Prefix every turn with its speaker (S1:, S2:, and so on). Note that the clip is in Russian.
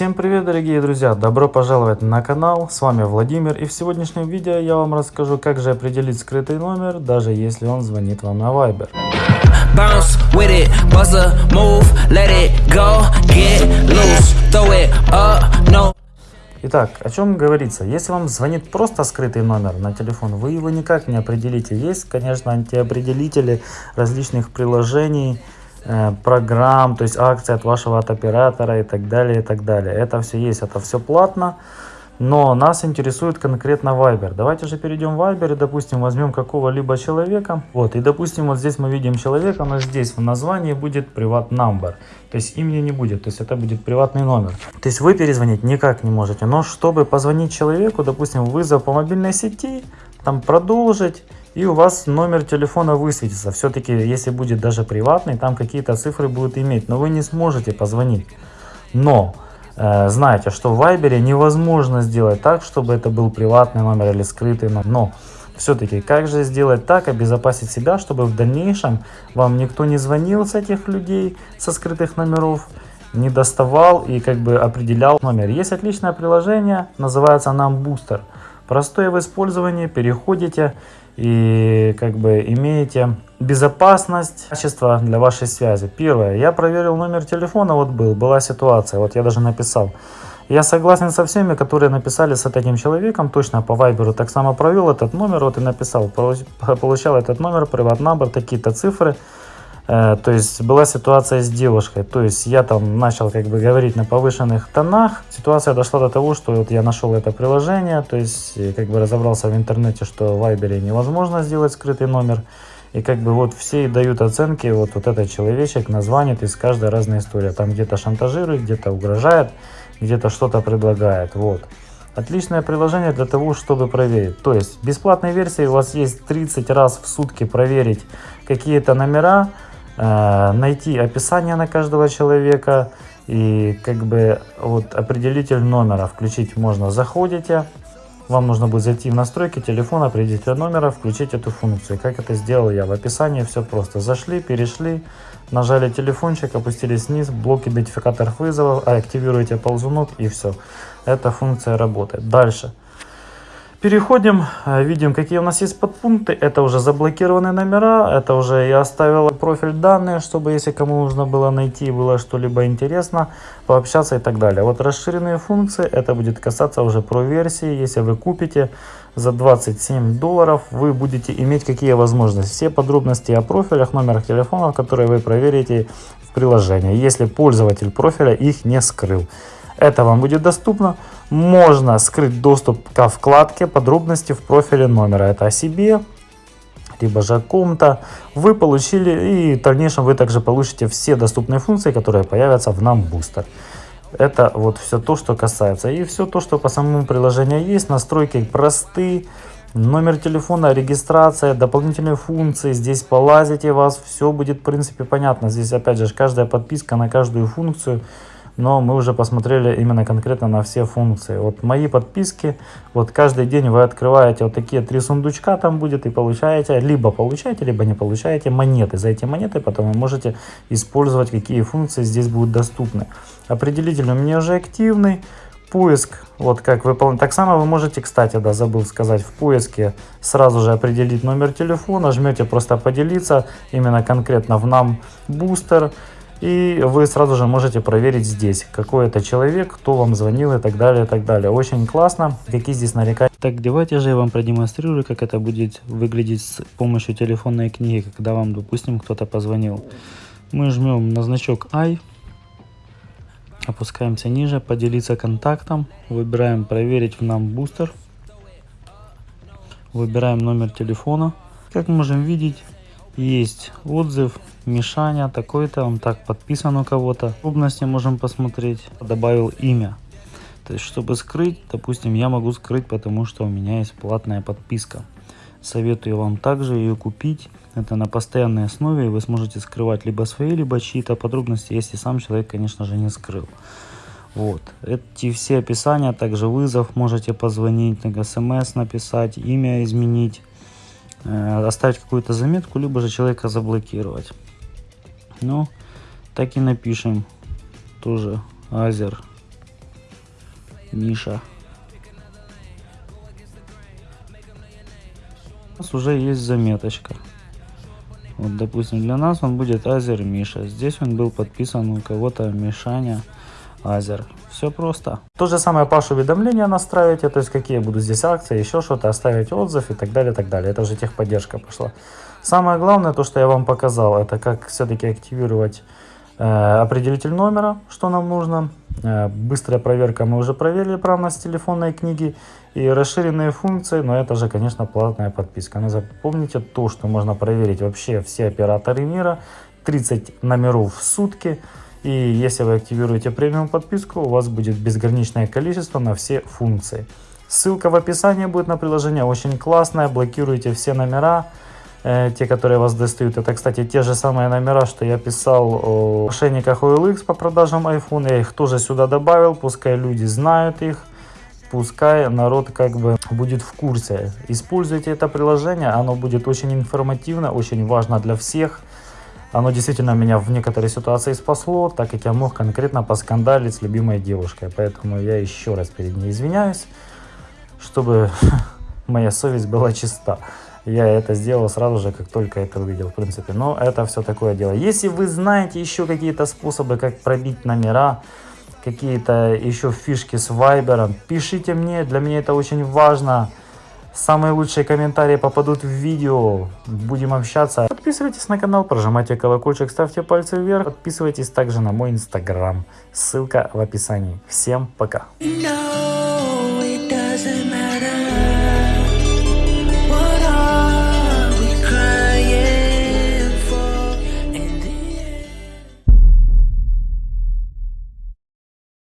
S1: Всем привет дорогие друзья, добро пожаловать на канал, с вами Владимир и в сегодняшнем видео я вам расскажу как же определить скрытый номер, даже если он звонит вам на Viber. Итак, о чем говорится? Если вам звонит просто скрытый номер на телефон, вы его никак не определите. Есть, конечно, антиопределители различных приложений, программ, то есть акции от вашего от оператора и так далее, и так далее. Это все есть, это все платно, но нас интересует конкретно Viber. Давайте же перейдем в Viber и, допустим, возьмем какого-либо человека. Вот, и, допустим, вот здесь мы видим человека, но здесь в названии будет приват number. То есть имени не будет, то есть это будет приватный номер. То есть вы перезвонить никак не можете, но чтобы позвонить человеку, допустим, вызов по мобильной сети, там продолжить, и у вас номер телефона высветится. Все-таки, если будет даже приватный, там какие-то цифры будут иметь, но вы не сможете позвонить. Но э, знаете, что в Viber невозможно сделать так, чтобы это был приватный номер или скрытый номер. Но все-таки, как же сделать так, обезопасить себя, чтобы в дальнейшем вам никто не звонил с этих людей, со скрытых номеров, не доставал и как бы определял номер. Есть отличное приложение, называется нам Booster. Простое в использовании, переходите и как бы имеете безопасность, качество для вашей связи. Первое, я проверил номер телефона, вот был, была ситуация, вот я даже написал. Я согласен со всеми, которые написали с этим человеком, точно по вайберу так само провел этот номер, вот и написал, получал этот номер, приват номер, такие-то цифры. Э, то есть была ситуация с девушкой, то есть я там начал как бы говорить на повышенных тонах. Ситуация дошла до того, что вот я нашел это приложение, то есть как бы разобрался в интернете, что в Viber невозможно сделать скрытый номер. И как бы вот все дают оценки, вот, вот этот человечек названит, из каждой разная история. Там где-то шантажирует, где-то угрожает, где-то что-то предлагает. Вот. Отличное приложение для того, чтобы проверить. То есть в бесплатной версии у вас есть 30 раз в сутки проверить какие-то номера, Э, найти описание на каждого человека и как бы вот определитель номера включить можно. Заходите, вам нужно будет зайти в настройки телефона, определитель номера, включить эту функцию. Как это сделал я? В описании все просто. Зашли, перешли, нажали телефончик, опустились вниз, блок идентификаторов вызовов, активируете ползунок и все. Эта функция работает. Дальше. Переходим, э, видим, какие у нас есть подпункты. Это уже заблокированные номера, это уже я оставил профиль данные, чтобы если кому нужно было найти, было что-либо интересно, пообщаться и так далее. Вот расширенные функции, это будет касаться уже про версии. Если вы купите за 27 долларов, вы будете иметь какие возможности. Все подробности о профилях, номерах телефонов, которые вы проверите в приложении, если пользователь профиля их не скрыл. Это вам будет доступно. Можно скрыть доступ ко вкладке подробности в профиле номера. Это о себе, либо же о ком-то. Вы получили и в дальнейшем вы также получите все доступные функции, которые появятся в нам бустер. Это вот все то, что касается. И все то, что по самому приложению есть. Настройки простые. Номер телефона, регистрация, дополнительные функции. Здесь полазите вас, все будет в принципе понятно. Здесь опять же каждая подписка на каждую функцию но мы уже посмотрели именно конкретно на все функции. Вот мои подписки, вот каждый день вы открываете вот такие три сундучка там будет и получаете, либо получаете, либо не получаете монеты. За эти монеты потом вы можете использовать, какие функции здесь будут доступны. Определитель у меня уже активный. Поиск, вот как выполнить. Так само вы можете, кстати, да, забыл сказать, в поиске сразу же определить номер телефона, жмете просто поделиться, именно конкретно в нам бустер. И вы сразу же можете проверить здесь, какой это человек, кто вам звонил и так далее, и так далее. Очень классно, какие здесь нарекания. Так, давайте же я вам продемонстрирую, как это будет выглядеть с помощью телефонной книги, когда вам, допустим, кто-то позвонил. Мы жмем на значок I, опускаемся ниже, поделиться контактом, выбираем проверить в нам бустер, выбираем номер телефона. Как можем видеть, есть отзыв Мишаня такой-то, он так подписан у кого-то. Подробности можем посмотреть. Добавил имя. То есть, чтобы скрыть, допустим, я могу скрыть, потому что у меня есть платная подписка. Советую вам также ее купить. Это на постоянной основе, и вы сможете скрывать либо свои, либо чьи-то подробности, если сам человек, конечно же, не скрыл. Вот. Эти все описания, также вызов, можете позвонить, смс написать, имя изменить. Э, оставить какую-то заметку, либо же человека заблокировать. Ну, так и напишем тоже Азер Миша. У нас уже есть заметочка. Вот, допустим, для нас он будет Азер Миша. Здесь он был подписан у кого-то Мишаня Азер. Все просто. То же самое Пашу уведомления настраиваете, то есть какие будут здесь акции, еще что-то, оставить отзыв и так далее, так далее. Это уже техподдержка пошла. Самое главное, то, что я вам показал, это как все-таки активировать э, определитель номера, что нам нужно. Э, быстрая проверка мы уже проверили правность телефонной книги и расширенные функции, но это же, конечно, платная подписка. Но запомните то, что можно проверить вообще все операторы мира, 30 номеров в сутки. И если вы активируете премиум подписку, у вас будет безграничное количество на все функции. Ссылка в описании будет на приложение, очень классное, блокируйте все номера, э, те, которые вас достают. Это, кстати, те же самые номера, что я писал о мошенниках OLX по продажам iPhone. Я их тоже сюда добавил, пускай люди знают их пускай народ как бы будет в курсе. Используйте это приложение, оно будет очень информативно, очень важно для всех. Оно действительно меня в некоторые ситуации спасло, так как я мог конкретно поскандалить с любимой девушкой. Поэтому я еще раз перед ней извиняюсь, чтобы моя совесть была чиста. Я это сделал сразу же, как только это увидел, в принципе. Но это все такое дело. Если вы знаете еще какие-то способы, как пробить номера, какие-то еще фишки с Viber, пишите мне, для меня это очень важно. Самые лучшие комментарии попадут в видео, будем общаться. Подписывайтесь на канал, прожимайте колокольчик, ставьте пальцы вверх. Подписывайтесь также на мой инстаграм, ссылка в описании. Всем пока! No,